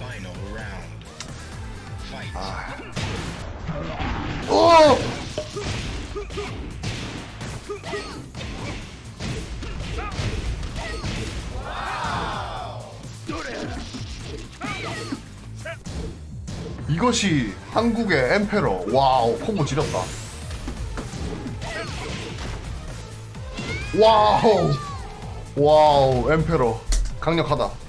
Final round. Fight. 아. 이것이 한국의 엠페러. 와우, 콤보 지렸다. 와우. 와우, 엠페러. 강력하다.